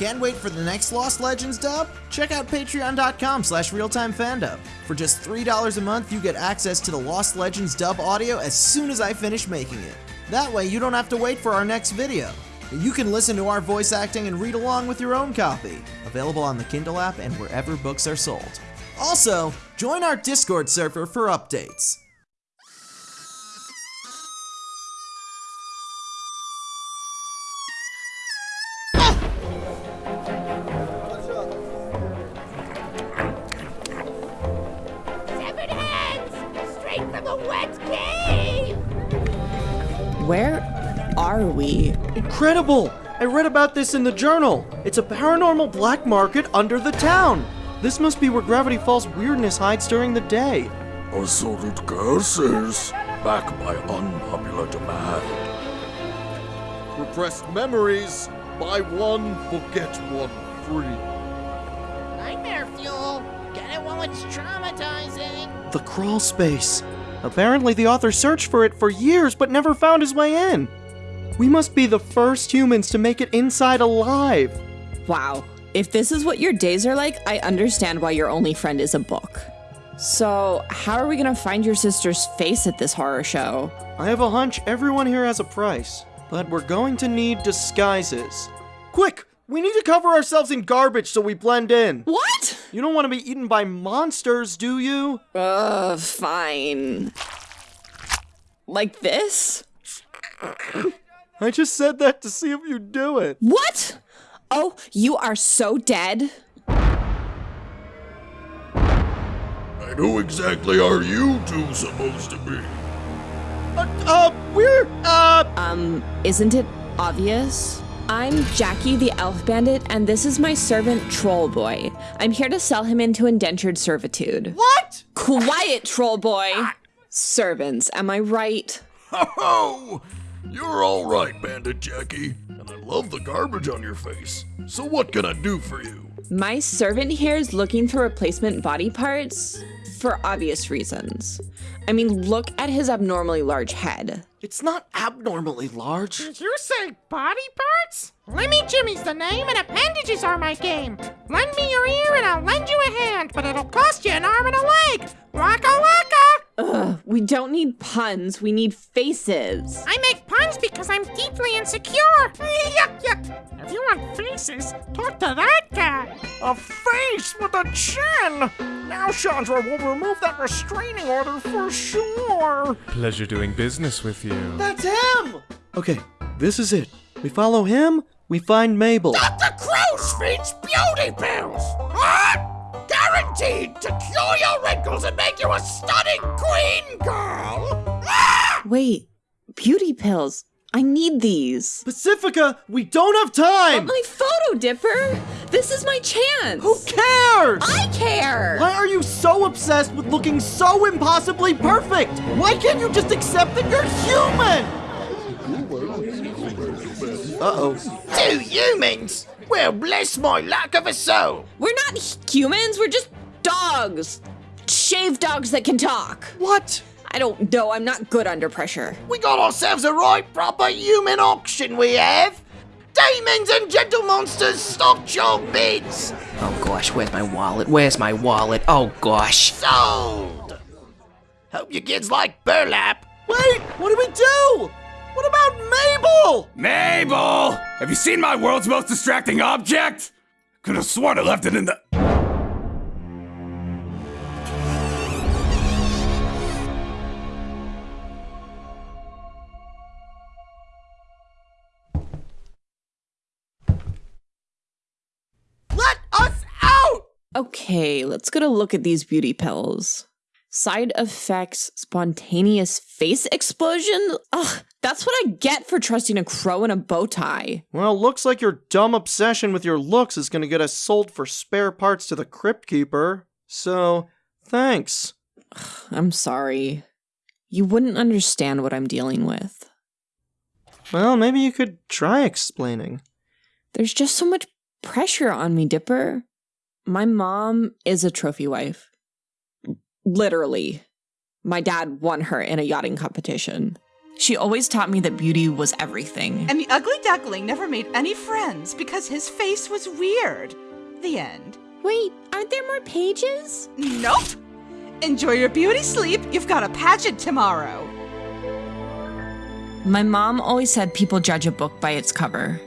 Can't wait for the next Lost Legends dub? Check out patreon.com slash realtimefandub. For just $3 a month, you get access to the Lost Legends dub audio as soon as I finish making it. That way, you don't have to wait for our next video. You can listen to our voice acting and read along with your own copy. Available on the Kindle app and wherever books are sold. Also, join our Discord server for updates. Wet cave! Where are we? Incredible! I read about this in the journal. It's a paranormal black market under the town. This must be where Gravity Falls weirdness hides during the day. Assorted curses, back by unpopular demand. Repressed memories. Buy one, forget one free. Nightmare fuel! Get it while it's traumatizing! The crawl space. Apparently, the author searched for it for years but never found his way in. We must be the first humans to make it inside alive. Wow. If this is what your days are like, I understand why your only friend is a book. So, how are we gonna find your sister's face at this horror show? I have a hunch everyone here has a price, but we're going to need disguises. Quick! We need to cover ourselves in garbage so we blend in. What? You don't want to be eaten by monsters, do you? Uh, fine. Like this? I just said that to see if you'd do it. What? Oh, you are so dead? And who exactly are you two supposed to be? Uh, uh we're, uh, Um, isn't it obvious? I'm Jackie the Elf Bandit, and this is my servant Troll Boy. I'm here to sell him into indentured servitude. what? Quiet, Troll Boy! Servants, am I right? Ho oh, ho! You're all right, Bandit Jackie. And I love the garbage on your face. So what can I do for you? My servant here is looking for replacement body parts for obvious reasons. I mean, look at his abnormally large head. It's not abnormally large. Did you say body parts? Lemmy Jimmy's the name and appendages are my game. Lend me your ear and I'll lend you a hand, but it'll cost we don't need puns, we need faces. I make puns because I'm deeply insecure. yuck yuck. If you want faces, talk to that guy. A face with a chin! Now Chandra will remove that restraining order for sure. Pleasure doing business with you. That's him! Okay, this is it. We follow him, we find Mabel. Dr. Crow's Feet's beauty pills. What? Guaranteed to cure your wrinkles and make you a stunning queen girl. Ah! Wait, beauty pills. I need these. Pacifica, we don't have time! My photo dipper! This is my chance! Who cares? I care! Why are you so obsessed with looking so impossibly perfect? Why can't you just accept that you're human? Uh-oh. Two humans? Well, bless my lack of a soul. We're not humans, we're just dogs. Shaved dogs that can talk. What? I don't know, I'm not good under pressure. We got ourselves a right proper human auction, we have. Demons and gentle monsters, stock your bids. Oh gosh, where's my wallet? Where's my wallet? Oh gosh. Sold. Hope your kids like burlap. Wait, what do we do? What about Mabel? Mabel! Have you seen my world's most distracting object? Could have sworn I left it in the. Let us out! Okay, let's get a look at these beauty pills. Side effects, spontaneous face explosion? Ugh, that's what I get for trusting a crow in a bow tie. Well, looks like your dumb obsession with your looks is gonna get us sold for spare parts to the Crypt Keeper. So, thanks. I'm sorry. You wouldn't understand what I'm dealing with. Well, maybe you could try explaining. There's just so much pressure on me, Dipper. My mom is a trophy wife. Literally. My dad won her in a yachting competition. She always taught me that beauty was everything. And the ugly duckling never made any friends because his face was weird. The end. Wait, aren't there more pages? Nope. Enjoy your beauty sleep. You've got a pageant tomorrow. My mom always said people judge a book by its cover.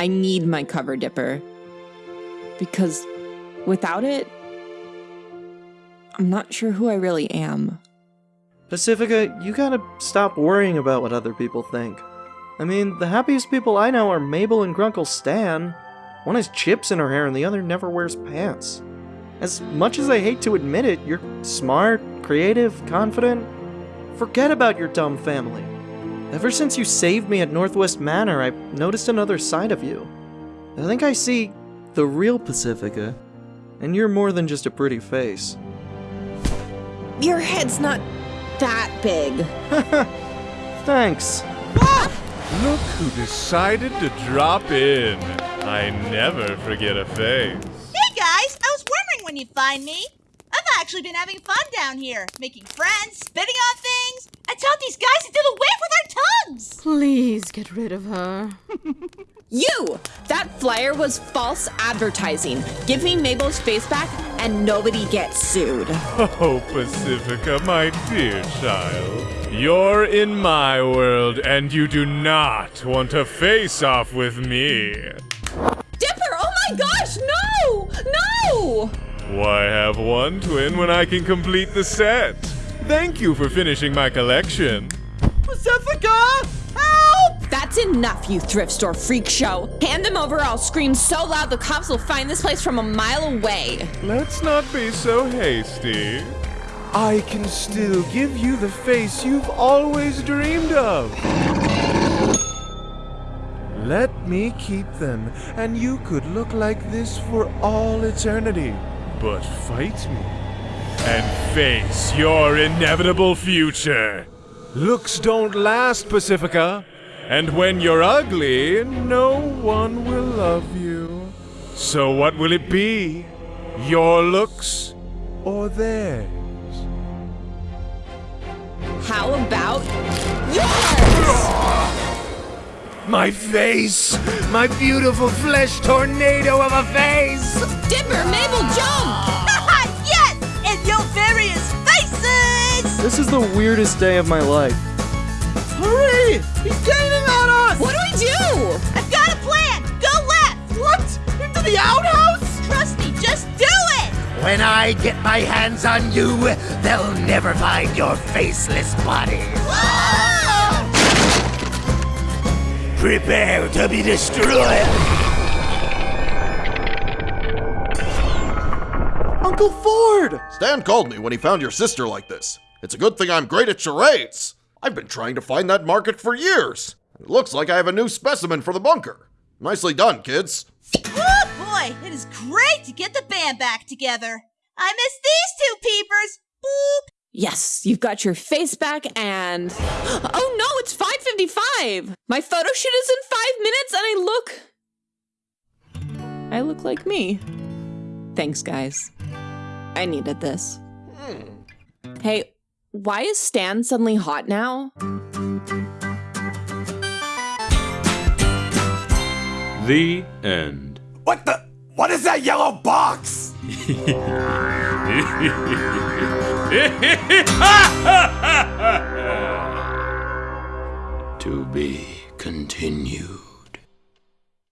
I need my cover dipper. Because without it, I'm not sure who I really am. Pacifica, you gotta stop worrying about what other people think. I mean, the happiest people I know are Mabel and Grunkle Stan. One has chips in her hair and the other never wears pants. As much as I hate to admit it, you're smart, creative, confident. Forget about your dumb family. Ever since you saved me at Northwest Manor, I've noticed another side of you. I think I see the real Pacifica, and you're more than just a pretty face. Your head's not that big. Thanks. Look who decided to drop in. I never forget a face. Hey guys, I was wondering when you'd find me. I've actually been having fun down here, making friends, spitting on things. I taught these guys to do the wave with our tongues. Please get rid of her. You! That flyer was false advertising. Give me Mabel's face back and nobody gets sued. Oh, Pacifica, my dear child. You're in my world, and you do not want to face off with me. Dipper, oh my gosh, no! No! Why have one twin when I can complete the set? Thank you for finishing my collection. Pacifica! That's enough, you thrift store freak show. Hand them over, I'll scream so loud the cops will find this place from a mile away. Let's not be so hasty. I can still give you the face you've always dreamed of. Let me keep them, and you could look like this for all eternity. But fight me and face your inevitable future. Looks don't last, Pacifica. And when you're ugly, no one will love you. So what will it be? Your looks or theirs? How about yours? My face! My beautiful flesh tornado of a face! Dipper, Mabel, jump! yes! And your various faces! This is the weirdest day of my life. Hurry! He's gaining on us! What do we do? I've got a plan! Go left! What? Into the outhouse? Trust me, just do it! When I get my hands on you, they'll never find your faceless body. Prepare to be destroyed. Uncle Ford! Stan called me when he found your sister like this. It's a good thing I'm great at charades. I've been trying to find that market for years. It looks like I have a new specimen for the bunker. Nicely done, kids. Oh boy, it is great to get the band back together. I miss these two peepers. Boop. Yes, you've got your face back and Oh no, it's 5:55. My photo shoot is in 5 minutes and I look I look like me. Thanks, guys. I needed this. Hmm. Hey, why is Stan suddenly hot now? The end. What the? What is that yellow box? to be continued.